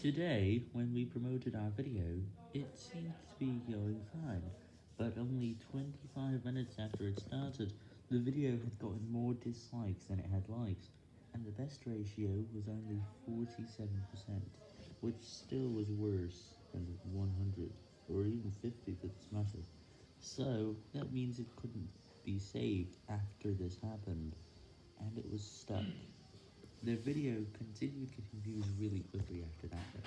Today, when we promoted our video, it seemed to be going fine, but only 25 minutes after it started, the video had gotten more dislikes than it had likes, and the best ratio was only 47%, which still was worse than 100, or even 50 for this matter. So, that means it couldn't be saved after this happened, and it was stuck. The video continued getting views really quickly after that.